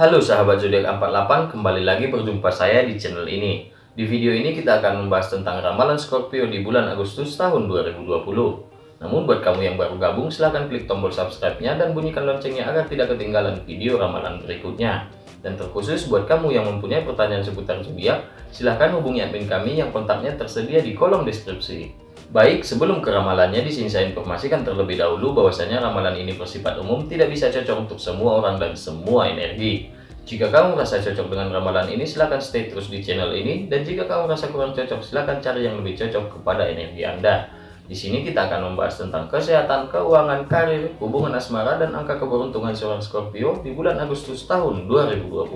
Halo sahabat zodiak 48, kembali lagi berjumpa saya di channel ini. Di video ini kita akan membahas tentang ramalan Scorpio di bulan Agustus tahun 2020. Namun buat kamu yang baru gabung, silahkan klik tombol subscribe-nya dan bunyikan loncengnya agar tidak ketinggalan video ramalan berikutnya. Dan terkhusus buat kamu yang mempunyai pertanyaan seputar zodiak, silahkan hubungi admin kami yang kontaknya tersedia di kolom deskripsi. Baik, sebelum ke ramalannya, di sini saya informasikan terlebih dahulu bahwasanya ramalan ini bersifat umum, tidak bisa cocok untuk semua orang dan semua energi. Jika kamu merasa cocok dengan ramalan ini, silahkan stay terus di channel ini. Dan jika kamu merasa kurang cocok, silahkan cari yang lebih cocok kepada energi Anda. Di sini kita akan membahas tentang kesehatan, keuangan, karir, hubungan asmara, dan angka keberuntungan seorang Scorpio di bulan Agustus tahun 2020.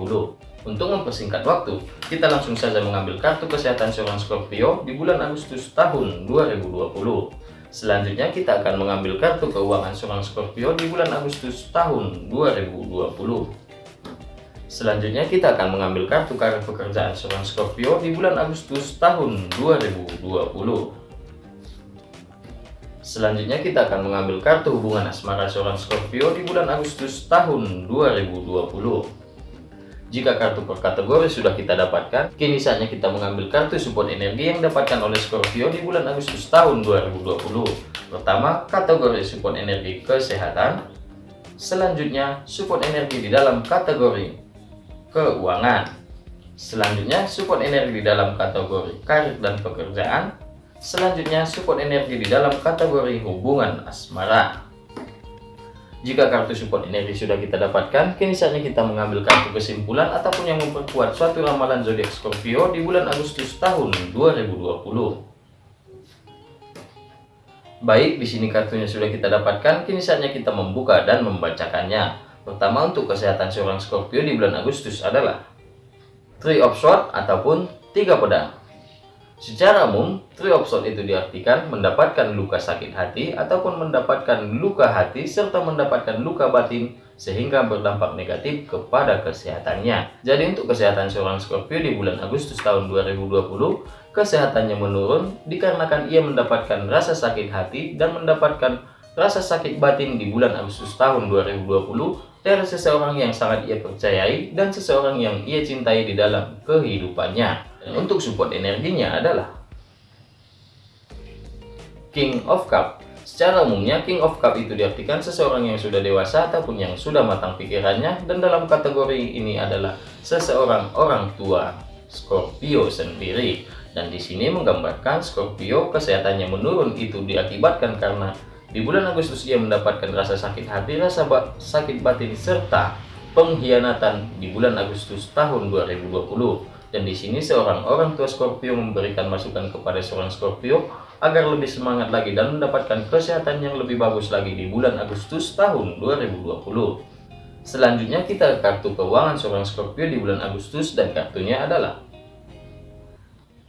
Untuk mempersingkat waktu, kita langsung saja mengambil kartu kesehatan seorang Scorpio di bulan Agustus tahun 2020. Selanjutnya kita akan mengambil kartu keuangan seorang Scorpio di bulan Agustus tahun 2020. Selanjutnya kita akan mengambil kartu karir pekerjaan seorang Scorpio di bulan Agustus tahun 2020. Selanjutnya kita akan mengambil kartu hubungan asmara seorang Scorpio di bulan Agustus tahun 2020. Jika kartu per kategori sudah kita dapatkan, kini saatnya kita mengambil kartu support energi yang dapatkan oleh Scorpio di bulan Agustus tahun 2020. Pertama, kategori support energi kesehatan. Selanjutnya, support energi di dalam kategori keuangan. Selanjutnya, support energi di dalam kategori karir dan pekerjaan. Selanjutnya, support energi di dalam kategori hubungan asmara. Jika kartu support energi sudah kita dapatkan, kini saatnya kita mengambil kartu kesimpulan ataupun yang memperkuat suatu ramalan zodiak Scorpio di bulan Agustus tahun 2020. Baik, di sini kartunya sudah kita dapatkan, kini saatnya kita membuka dan membacakannya. Pertama untuk kesehatan seorang Scorpio di bulan Agustus adalah Three of Swords ataupun tiga pedang. Secara umum, swords itu diartikan mendapatkan luka sakit hati ataupun mendapatkan luka hati serta mendapatkan luka batin sehingga berdampak negatif kepada kesehatannya. Jadi untuk kesehatan seorang Scorpio di bulan Agustus tahun 2020, kesehatannya menurun dikarenakan ia mendapatkan rasa sakit hati dan mendapatkan rasa sakit batin di bulan Agustus tahun 2020 dari seseorang yang sangat ia percayai dan seseorang yang ia cintai di dalam kehidupannya. Untuk support energinya adalah King of Cup. Secara umumnya, King of Cup itu diartikan seseorang yang sudah dewasa ataupun yang sudah matang pikirannya dan dalam kategori ini adalah seseorang orang tua Scorpio sendiri. Dan di sini menggambarkan Scorpio kesehatannya menurun itu diakibatkan karena di bulan Agustus ia mendapatkan rasa sakit hati, rasa sakit batin serta pengkhianatan di bulan Agustus tahun 2020. Dan di sini seorang orang tua Scorpio memberikan masukan kepada seorang Scorpio agar lebih semangat lagi dan mendapatkan kesehatan yang lebih bagus lagi di bulan Agustus tahun 2020. Selanjutnya kita kartu keuangan seorang Scorpio di bulan Agustus dan kartunya adalah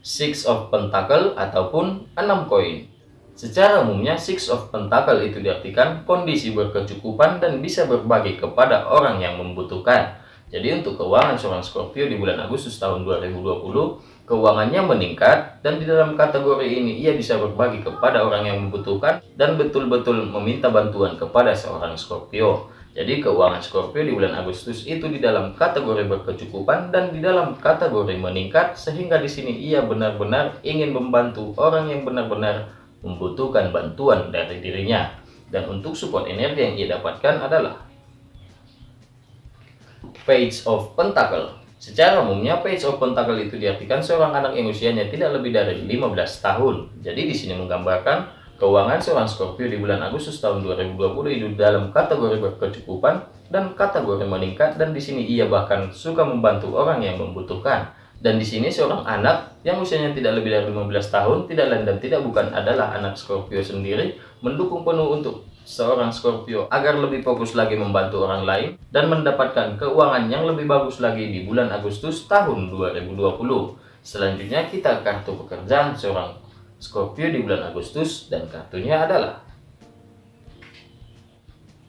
Six of Pentacle ataupun 6 koin. Secara umumnya Six of Pentacle itu diartikan kondisi berkecukupan dan bisa berbagi kepada orang yang membutuhkan. Jadi untuk keuangan seorang Scorpio di bulan Agustus tahun 2020, keuangannya meningkat dan di dalam kategori ini ia bisa berbagi kepada orang yang membutuhkan dan betul-betul meminta bantuan kepada seorang Scorpio. Jadi keuangan Scorpio di bulan Agustus itu di dalam kategori berkecukupan dan di dalam kategori meningkat sehingga di sini ia benar-benar ingin membantu orang yang benar-benar membutuhkan bantuan dari dirinya. Dan untuk support energi yang ia dapatkan adalah Page of Pentacle. Secara umumnya Page of Pentacle itu diartikan seorang anak yang usianya tidak lebih dari 15 tahun. Jadi di sini menggambarkan keuangan seorang Scorpio di bulan Agustus tahun 2020 itu dalam kategori berkecukupan dan kategori meningkat dan di sini ia bahkan suka membantu orang yang membutuhkan. Dan di sini seorang anak yang usianya tidak lebih dari 15 tahun, tidak lain dan tidak bukan adalah anak Scorpio sendiri, mendukung penuh untuk seorang Scorpio agar lebih fokus lagi membantu orang lain dan mendapatkan keuangan yang lebih bagus lagi di bulan Agustus tahun 2020. Selanjutnya kita kartu pekerjaan seorang Scorpio di bulan Agustus dan kartunya adalah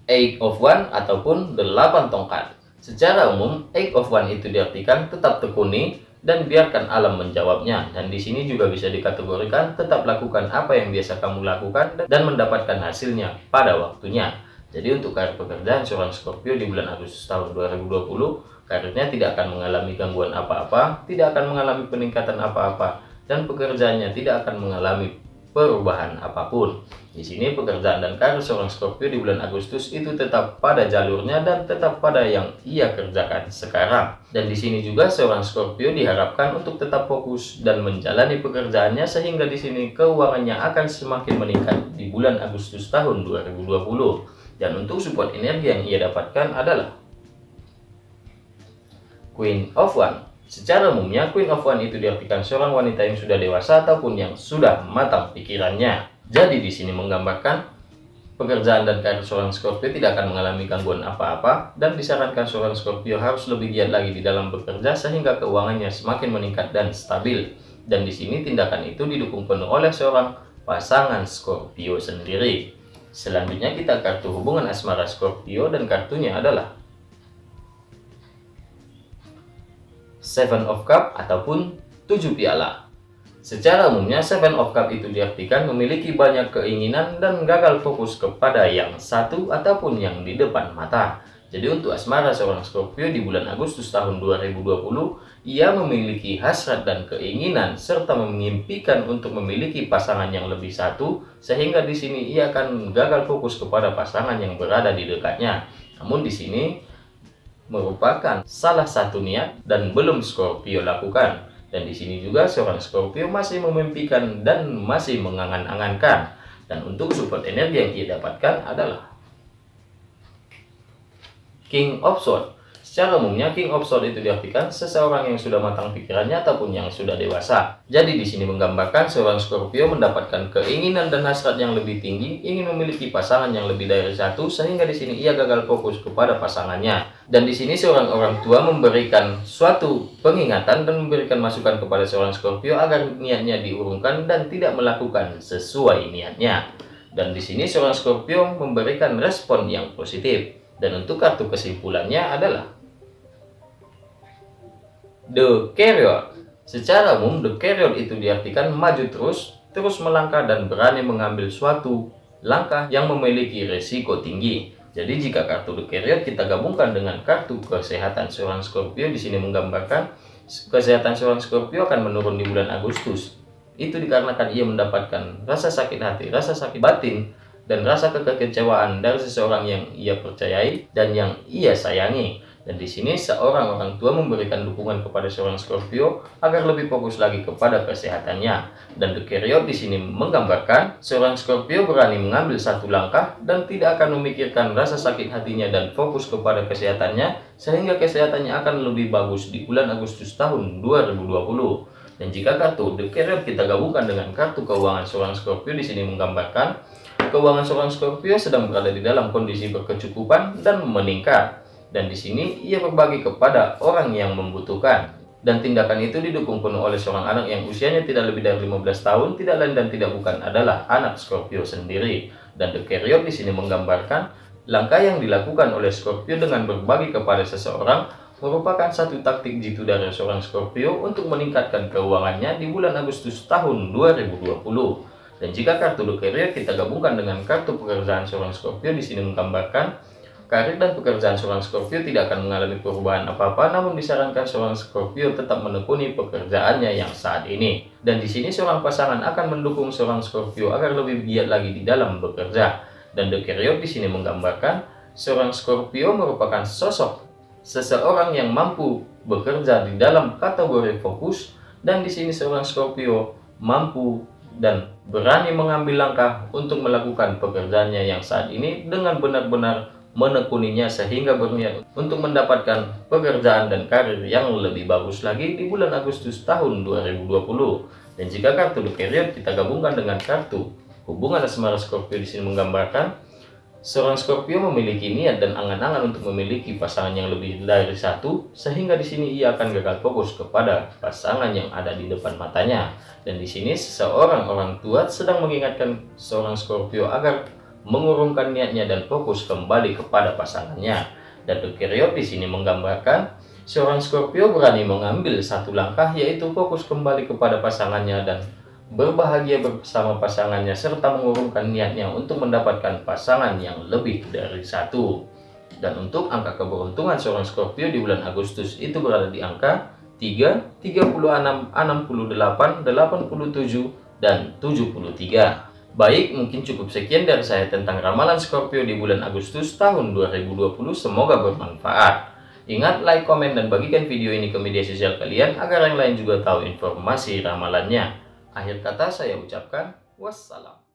Eight of One ataupun 8 tongkat. Secara umum, Eight of One itu diartikan tetap tekuni, dan biarkan alam menjawabnya. Dan di sini juga bisa dikategorikan tetap lakukan apa yang biasa kamu lakukan dan mendapatkan hasilnya pada waktunya. Jadi untuk karir pekerjaan seorang Scorpio di bulan Agustus tahun 2020, karirnya tidak akan mengalami gangguan apa-apa, tidak akan mengalami peningkatan apa-apa, dan pekerjaannya tidak akan mengalami perubahan apa pun. Di sini pekerjaan dan karir seorang Scorpio di bulan Agustus itu tetap pada jalurnya dan tetap pada yang ia kerjakan sekarang. Dan di sini juga seorang Scorpio diharapkan untuk tetap fokus dan menjalani pekerjaannya sehingga di sini keuangannya akan semakin meningkat di bulan Agustus tahun 2020. Dan untuk support energi yang ia dapatkan adalah Queen of One Secara umumnya, Queen of One itu diartikan seorang wanita yang sudah dewasa ataupun yang sudah matang pikirannya. Jadi di sini menggambarkan pekerjaan dan karir seorang Scorpio tidak akan mengalami gangguan apa-apa dan disarankan seorang Scorpio harus lebih giat lagi di dalam bekerja sehingga keuangannya semakin meningkat dan stabil. Dan di sini tindakan itu didukung penuh oleh seorang pasangan Scorpio sendiri. Selanjutnya kita kartu hubungan asmara Scorpio dan kartunya adalah Seven of Cup ataupun tujuh piala. Secara umumnya, Seven of Cup itu diartikan memiliki banyak keinginan dan gagal fokus kepada yang satu ataupun yang di depan mata. Jadi untuk asmara seorang Scorpio di bulan Agustus tahun 2020, ia memiliki hasrat dan keinginan serta memimpikan untuk memiliki pasangan yang lebih satu, sehingga di sini ia akan gagal fokus kepada pasangan yang berada di dekatnya. Namun di sini merupakan salah satu niat dan belum Scorpio lakukan. Dan di sini juga seorang Scorpio masih memimpikan dan masih mengangan-angankan. Dan untuk support energi yang ia dapatkan adalah King of Swords. Secara umumnya King of Swords itu diartikan seseorang yang sudah matang pikirannya ataupun yang sudah dewasa. Jadi di sini menggambarkan seorang Scorpio mendapatkan keinginan dan hasrat yang lebih tinggi, ingin memiliki pasangan yang lebih dari satu sehingga di sini ia gagal fokus kepada pasangannya. Dan di sini seorang orang tua memberikan suatu pengingatan dan memberikan masukan kepada seorang Scorpio agar niatnya diurungkan dan tidak melakukan sesuai niatnya. Dan di sini seorang Scorpio memberikan respon yang positif. Dan untuk kartu kesimpulannya adalah The Carrier. Secara umum, The Carrier itu diartikan maju terus, terus melangkah dan berani mengambil suatu langkah yang memiliki resiko tinggi. Jadi jika kartu The Carrier kita gabungkan dengan kartu kesehatan seorang Scorpio di sini menggambarkan kesehatan seorang Scorpio akan menurun di bulan Agustus. Itu dikarenakan ia mendapatkan rasa sakit hati, rasa sakit batin, dan rasa kekecewaan dari seseorang yang ia percayai dan yang ia sayangi. Dan di sini seorang orang tua memberikan dukungan kepada seorang Scorpio agar lebih fokus lagi kepada kesehatannya. Dan The Carrier di sini menggambarkan seorang Scorpio berani mengambil satu langkah dan tidak akan memikirkan rasa sakit hatinya dan fokus kepada kesehatannya sehingga kesehatannya akan lebih bagus di bulan Agustus tahun 2020. Dan jika kartu The Carrier kita gabungkan dengan kartu keuangan seorang Scorpio di sini menggambarkan keuangan seorang Scorpio sedang berada di dalam kondisi berkecukupan dan meningkat dan di sini ia berbagi kepada orang yang membutuhkan. Dan tindakan itu didukung penuh oleh seorang anak yang usianya tidak lebih dari 15 tahun, tidak lain dan tidak bukan adalah anak Scorpio sendiri. Dan The Carrier di sini menggambarkan langkah yang dilakukan oleh Scorpio dengan berbagi kepada seseorang merupakan satu taktik jitu dari seorang Scorpio untuk meningkatkan keuangannya di bulan Agustus tahun 2020. Dan jika kartu The Carrier kita gabungkan dengan kartu pekerjaan seorang Scorpio di sini menggambarkan Karir dan pekerjaan seorang Scorpio tidak akan mengalami perubahan apa-apa, namun disarankan seorang Scorpio tetap menekuni pekerjaannya yang saat ini. Dan di sini seorang pasangan akan mendukung seorang Scorpio agar lebih giat lagi di dalam bekerja. Dan The Carrier di sini menggambarkan seorang Scorpio merupakan sosok seseorang yang mampu bekerja di dalam kategori fokus dan di sini seorang Scorpio mampu dan berani mengambil langkah untuk melakukan pekerjaannya yang saat ini dengan benar-benar menekuninya sehingga berniat untuk mendapatkan pekerjaan dan karir yang lebih bagus lagi di bulan Agustus tahun 2020. Dan jika kartu The Period kita gabungkan dengan kartu hubungan asmara Scorpio di sini menggambarkan seorang Scorpio memiliki niat dan angan-angan untuk memiliki pasangan yang lebih dari satu sehingga di sini ia akan gagal fokus kepada pasangan yang ada di depan matanya. Dan di sini seseorang orang tua sedang mengingatkan seorang Scorpio agar mengurungkan niatnya dan fokus kembali kepada pasangannya. Dan Tukiriot di sini menggambarkan seorang Scorpio berani mengambil satu langkah yaitu fokus kembali kepada pasangannya dan berbahagia bersama pasangannya, serta mengurungkan niatnya untuk mendapatkan pasangan yang lebih dari satu. Dan untuk angka keberuntungan seorang Scorpio di bulan Agustus itu berada di angka 3, 36, 68, 87, dan 73. Baik, mungkin cukup sekian dari saya tentang ramalan Scorpio di bulan Agustus tahun 2020. Semoga bermanfaat. Ingat, like, komen, dan bagikan video ini ke media sosial kalian agar yang lain juga tahu informasi ramalannya. Akhir kata saya ucapkan wassalam.